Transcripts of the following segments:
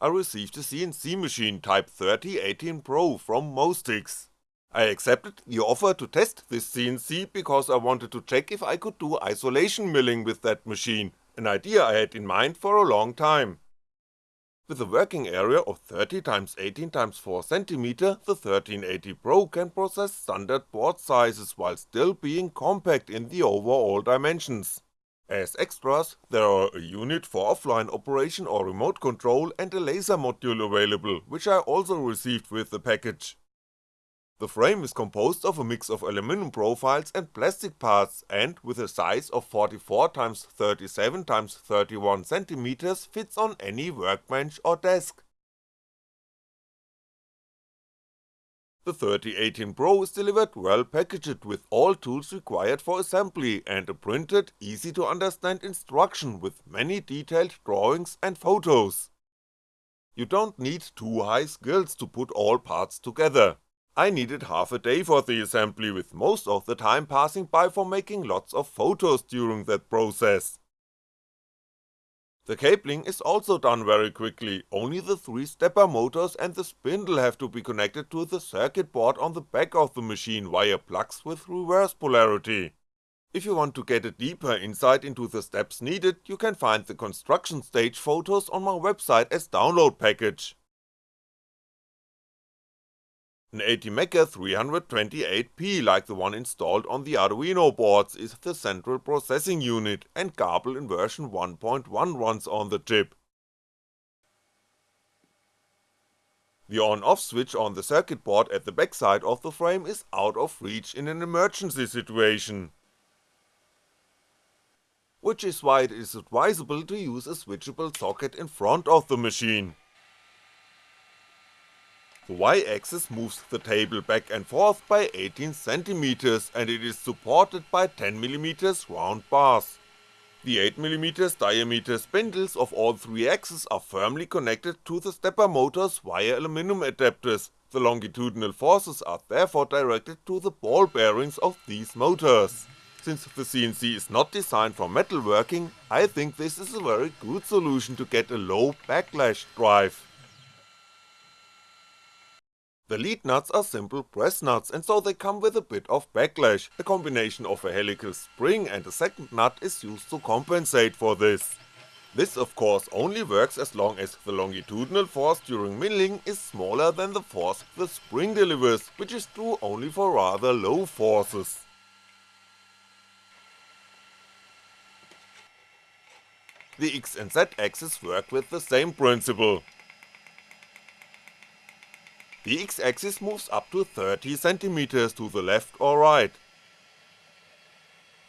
I received a CNC machine Type 3018 Pro from Mostics. I accepted the offer to test this CNC because I wanted to check if I could do isolation milling with that machine, an idea I had in mind for a long time. With a working area of 30x18x4cm, the 1380 Pro can process standard board sizes while still being compact in the overall dimensions. As extras, there are a unit for offline operation or remote control and a laser module available, which I also received with the package. The frame is composed of a mix of aluminum profiles and plastic parts and with a size of 44x37x31cm fits on any workbench or desk. The 3018 Pro is delivered well packaged with all tools required for assembly and a printed, easy to understand instruction with many detailed drawings and photos. You don't need too high skills to put all parts together. I needed half a day for the assembly with most of the time passing by for making lots of photos during that process. The cabling is also done very quickly, only the 3 stepper motors and the spindle have to be connected to the circuit board on the back of the machine via plugs with reverse polarity. If you want to get a deeper insight into the steps needed, you can find the construction stage photos on my website as download package. An ATmega 328P like the one installed on the Arduino boards is the central processing unit and Grbl in version 1.1 runs on the chip. The on-off switch on the circuit board at the backside of the frame is out of reach in an emergency situation. Which is why it is advisable to use a switchable socket in front of the machine. The Y-axis moves the table back and forth by 18cm and it is supported by 10mm round bars. The 8mm diameter spindles of all three axes are firmly connected to the stepper motors via aluminum adapters, the longitudinal forces are therefore directed to the ball bearings of these motors. Since the CNC is not designed for metalworking, I think this is a very good solution to get a low backlash drive. The lead nuts are simple press nuts and so they come with a bit of backlash, a combination of a helical spring and a second nut is used to compensate for this. This of course only works as long as the longitudinal force during milling is smaller than the force the spring delivers, which is true only for rather low forces. The X and Z axis work with the same principle, the x-axis moves up to 30cm to the left or right.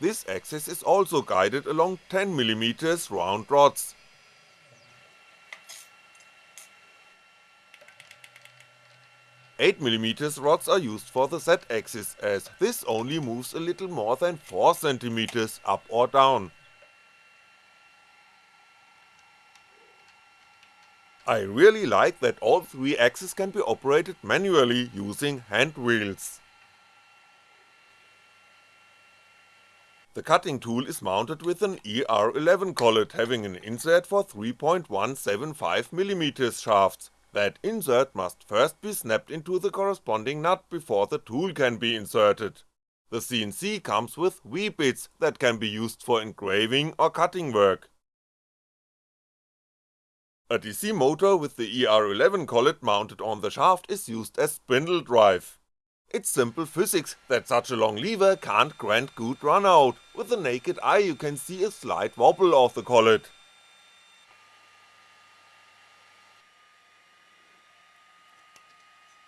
This axis is also guided along 10mm round rods. Eight mm rods are used for the z-axis as this only moves a little more than 4cm up or down. I really like that all three axes can be operated manually using hand wheels. The cutting tool is mounted with an ER11 collet having an insert for 3.175mm shafts, that insert must first be snapped into the corresponding nut before the tool can be inserted. The CNC comes with V-bits that can be used for engraving or cutting work. A DC motor with the ER11 collet mounted on the shaft is used as spindle drive. It's simple physics that such a long lever can't grant good runout, with the naked eye you can see a slight wobble of the collet.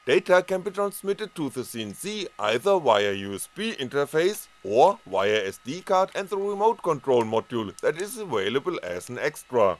Data can be transmitted to the CNC either via USB interface or via SD card and the remote control module that is available as an extra.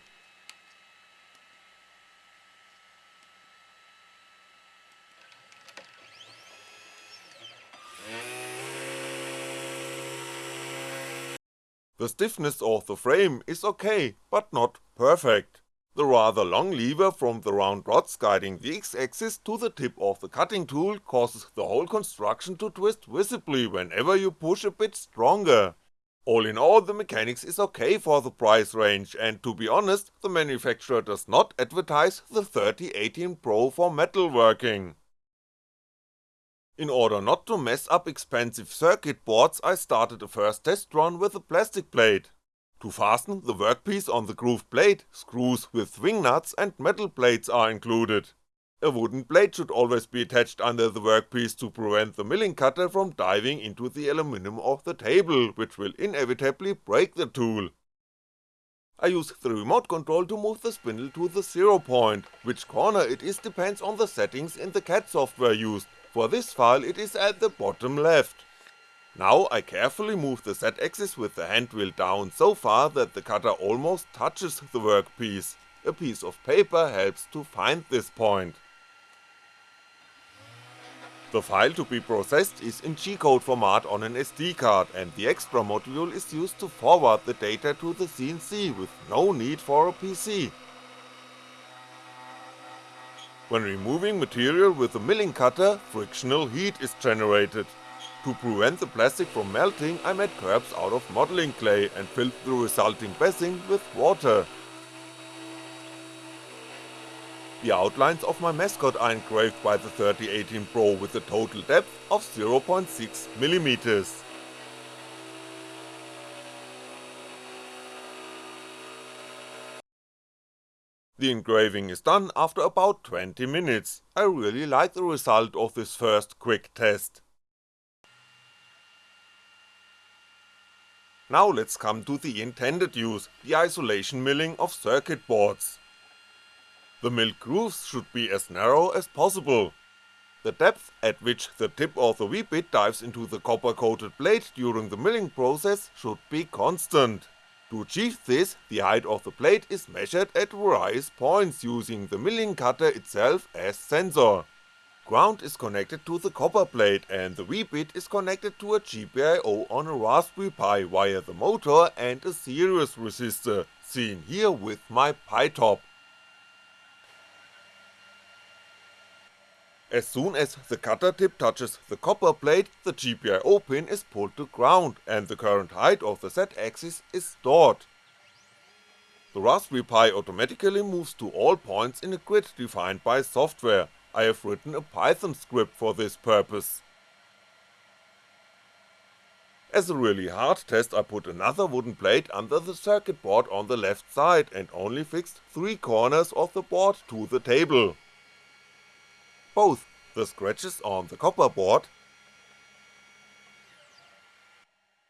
The stiffness of the frame is ok, but not perfect. The rather long lever from the round rods guiding the x-axis to the tip of the cutting tool causes the whole construction to twist visibly whenever you push a bit stronger. All in all the mechanics is ok for the price range and to be honest, the manufacturer does not advertise the 3018 Pro for metalworking. In order not to mess up expensive circuit boards I started a first test run with a plastic plate. To fasten the workpiece on the grooved plate, screws with swing nuts and metal plates are included. A wooden blade should always be attached under the workpiece to prevent the milling cutter from diving into the aluminum of the table, which will inevitably break the tool. I use the remote control to move the spindle to the zero point, which corner it is depends on the settings in the CAD software used, for this file it is at the bottom left. Now I carefully move the Z-axis with the hand wheel down so far that the cutter almost touches the workpiece, a piece of paper helps to find this point. The file to be processed is in G-code format on an SD card and the extra module is used to forward the data to the CNC with no need for a PC. When removing material with a milling cutter, frictional heat is generated. To prevent the plastic from melting I made curbs out of modeling clay and filled the resulting bassing with water. The outlines of my mascot are engraved by the 3018 Pro with a total depth of 0.6mm. The engraving is done after about 20 minutes, I really like the result of this first quick test. Now let's come to the intended use, the isolation milling of circuit boards. The milled grooves should be as narrow as possible. The depth at which the tip of the V-bit dives into the copper coated plate during the milling process should be constant. To achieve this, the height of the plate is measured at various points using the milling cutter itself as sensor. Ground is connected to the copper plate and the V-bit is connected to a GPIO on a Raspberry Pi via the motor and a series resistor, seen here with my Pi As soon as the cutter tip touches the copper plate, the GPIO pin is pulled to ground and the current height of the Z-axis is stored. The Raspberry Pi automatically moves to all points in a grid defined by software, I have written a Python script for this purpose. As a really hard test I put another wooden plate under the circuit board on the left side and only fixed 3 corners of the board to the table both the scratches on the copper board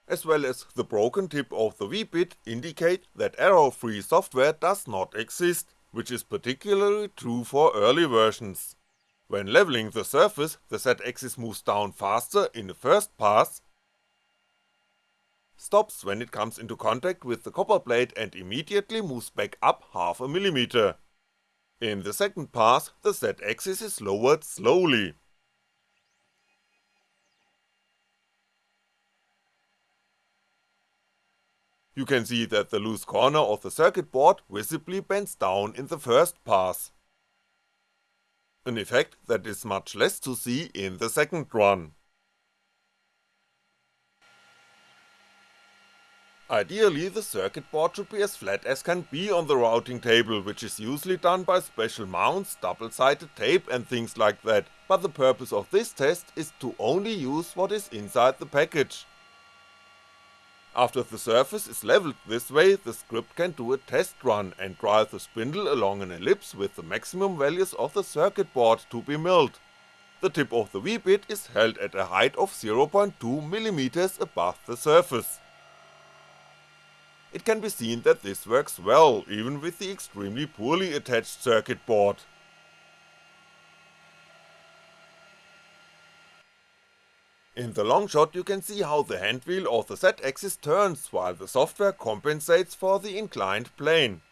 as well as the broken tip of the V-bit indicate that error-free software does not exist, which is particularly true for early versions. When leveling the surface, the Z-axis moves down faster in the first pass, stops when it comes into contact with the copper plate and immediately moves back up half a millimeter. In the second pass, the Z-axis is lowered slowly. You can see that the loose corner of the circuit board visibly bends down in the first pass. An effect that is much less to see in the second run. Ideally the circuit board should be as flat as can be on the routing table, which is usually done by special mounts, double-sided tape and things like that, but the purpose of this test is to only use what is inside the package. After the surface is leveled this way, the script can do a test run and drive the spindle along an ellipse with the maximum values of the circuit board to be milled. The tip of the V-bit is held at a height of 0.2mm above the surface. It can be seen that this works well, even with the extremely poorly attached circuit board. In the long shot you can see how the handwheel of the Z-axis turns while the software compensates for the inclined plane.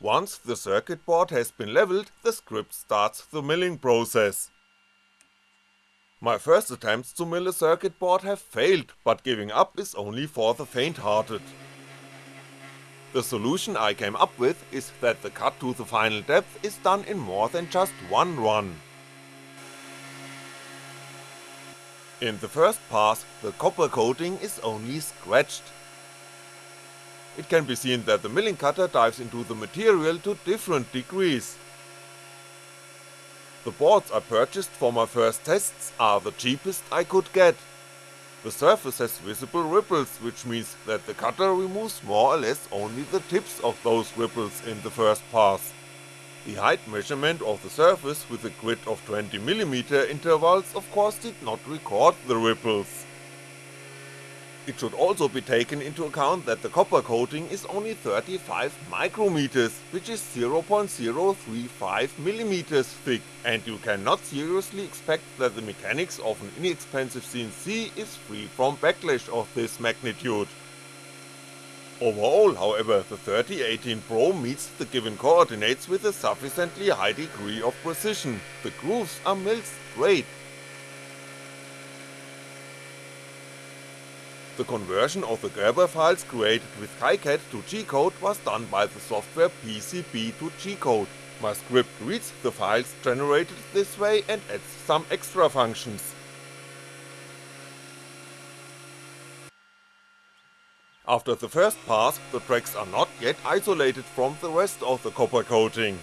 Once the circuit board has been leveled, the script starts the milling process. My first attempts to mill a circuit board have failed, but giving up is only for the faint-hearted. The solution I came up with is that the cut to the final depth is done in more than just one run. In the first pass, the copper coating is only scratched. It can be seen that the milling cutter dives into the material to different degrees. The boards I purchased for my first tests are the cheapest I could get. The surface has visible ripples, which means that the cutter removes more or less only the tips of those ripples in the first pass. The height measurement of the surface with a grid of 20mm intervals of course did not record the ripples. It should also be taken into account that the copper coating is only 35 micrometers, which is 0.035mm thick, and you cannot seriously expect that the mechanics of an inexpensive CNC is free from backlash of this magnitude. Overall, however, the 3018 Pro meets the given coordinates with a sufficiently high degree of precision, the grooves are milled straight, The conversion of the Gerber files created with KiCad to G-code was done by the software PCB to G-code. My script reads the files generated this way and adds some extra functions. After the first pass, the tracks are not yet isolated from the rest of the copper coating.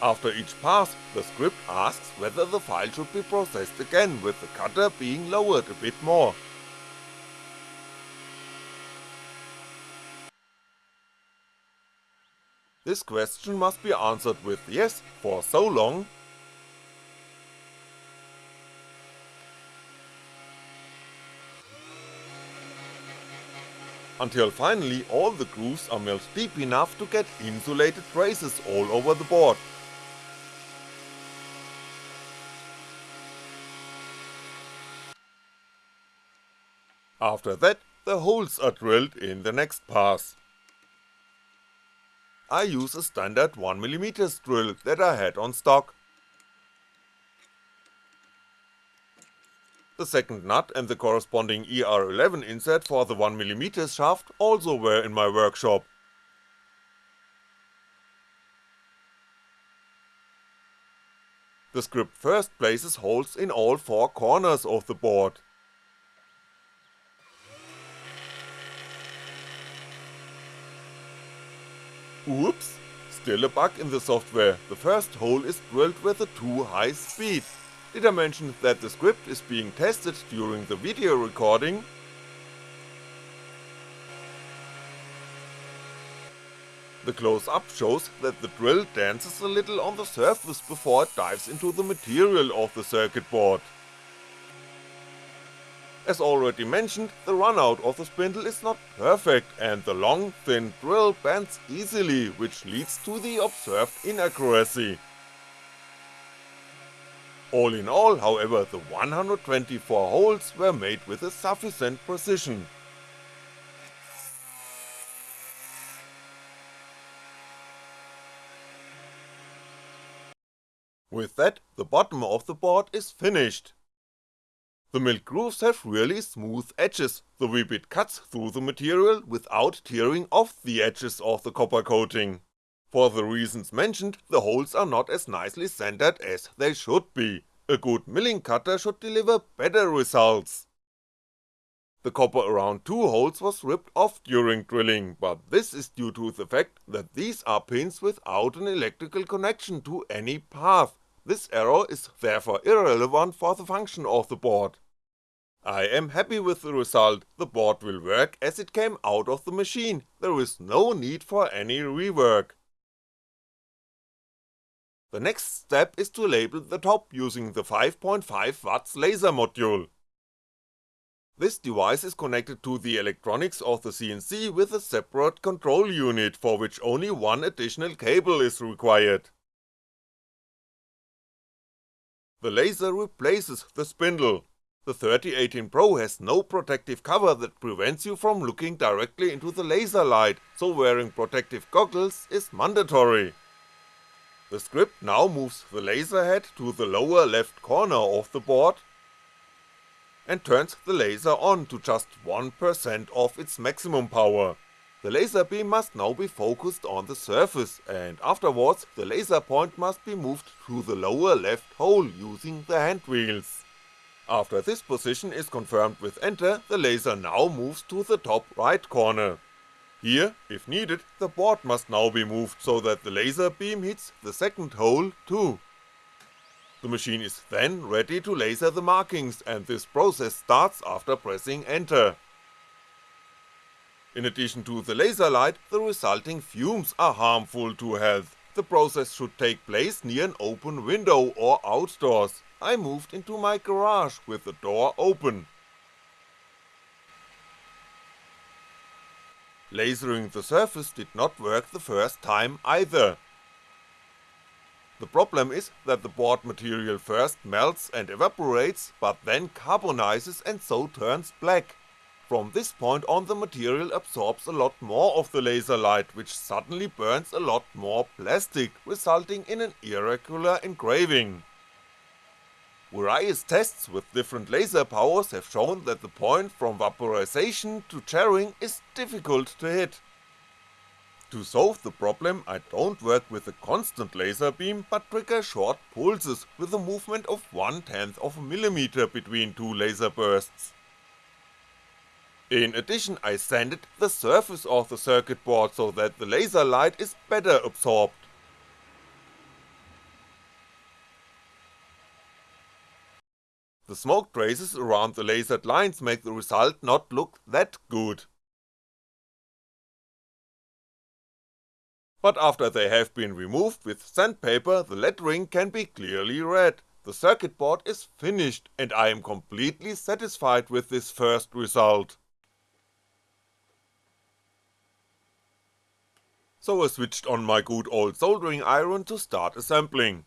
After each pass, the script asks whether the file should be processed again with the cutter being lowered a bit more. This question must be answered with yes for so long until finally all the grooves are milled deep enough to get insulated traces all over the board. After that, the holes are drilled in the next pass. I use a standard 1mm drill that I had on stock. The second nut and the corresponding ER11 insert for the 1mm shaft also were in my workshop. The script first places holes in all four corners of the board. Oops, still a bug in the software, the first hole is drilled with a too high speed. Did I mention that the script is being tested during the video recording? The close-up shows that the drill dances a little on the surface before it dives into the material of the circuit board. As already mentioned, the runout of the spindle is not perfect and the long, thin drill bends easily, which leads to the observed inaccuracy. All in all, however, the 124 holes were made with a sufficient precision. With that, the bottom of the board is finished. The milled grooves have really smooth edges, the V-bit cuts through the material without tearing off the edges of the copper coating. For the reasons mentioned, the holes are not as nicely centered as they should be, a good milling cutter should deliver better results. The copper around two holes was ripped off during drilling, but this is due to the fact that these are pins without an electrical connection to any path, this error is therefore irrelevant for the function of the board. I am happy with the result, the board will work as it came out of the machine, there is no need for any rework. The next step is to label the top using the 5.5W laser module. This device is connected to the electronics of the CNC with a separate control unit for which only one additional cable is required. The laser replaces the spindle. The 3018 Pro has no protective cover that prevents you from looking directly into the laser light, so wearing protective goggles is mandatory. The script now moves the laser head to the lower left corner of the board and turns the laser on to just 1% of its maximum power. The laser beam must now be focused on the surface, and afterwards the laser point must be moved to the lower left hole using the hand wheels. After this position is confirmed with enter, the laser now moves to the top right corner. Here, if needed, the board must now be moved so that the laser beam hits the second hole too. The machine is then ready to laser the markings and this process starts after pressing enter. In addition to the laser light, the resulting fumes are harmful to health, the process should take place near an open window or outdoors, I moved into my garage with the door open. Lasering the surface did not work the first time either. The problem is that the board material first melts and evaporates, but then carbonizes and so turns black. From this point on the material absorbs a lot more of the laser light, which suddenly burns a lot more plastic, resulting in an irregular engraving. Various tests with different laser powers have shown that the point from vaporization to charring is difficult to hit. To solve the problem I don't work with a constant laser beam but trigger short pulses with a movement of one tenth of a millimeter between two laser bursts. In addition I sanded the surface of the circuit board so that the laser light is better absorbed. The smoke traces around the lasered lines make the result not look that good. But after they have been removed with sandpaper the lettering can be clearly read, the circuit board is finished and I am completely satisfied with this first result. So I switched on my good old soldering iron to start assembling.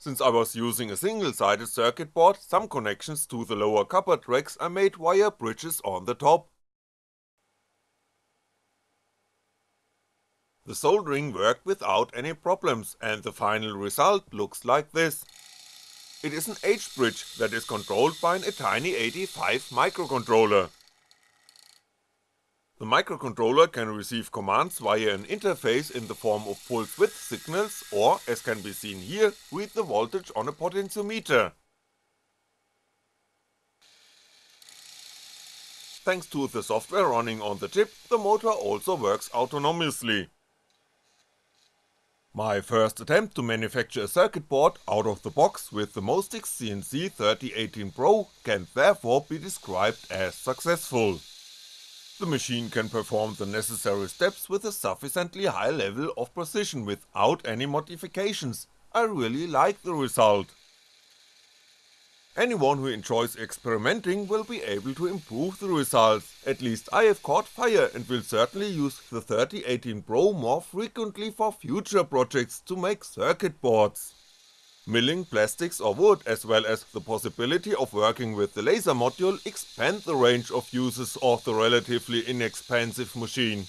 Since I was using a single-sided circuit board, some connections to the lower copper tracks I made via bridges on the top. The soldering worked without any problems and the final result looks like this. It is an H-bridge that is controlled by an ATtiny 85 microcontroller. The microcontroller can receive commands via an interface in the form of pulse width signals or, as can be seen here, read the voltage on a potentiometer. Thanks to the software running on the chip, the motor also works autonomously. My first attempt to manufacture a circuit board out of the box with the Mostics CNC 3018 Pro can therefore be described as successful. The machine can perform the necessary steps with a sufficiently high level of precision without any modifications, I really like the result. Anyone who enjoys experimenting will be able to improve the results, at least I have caught fire and will certainly use the 3018 Pro more frequently for future projects to make circuit boards milling plastics or wood as well as the possibility of working with the laser module expand the range of uses of the relatively inexpensive machine.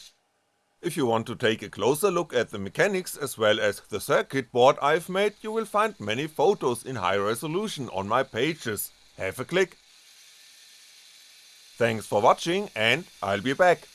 If you want to take a closer look at the mechanics as well as the circuit board I've made you will find many photos in high resolution on my pages, have a click. Thanks for watching and I'll be back.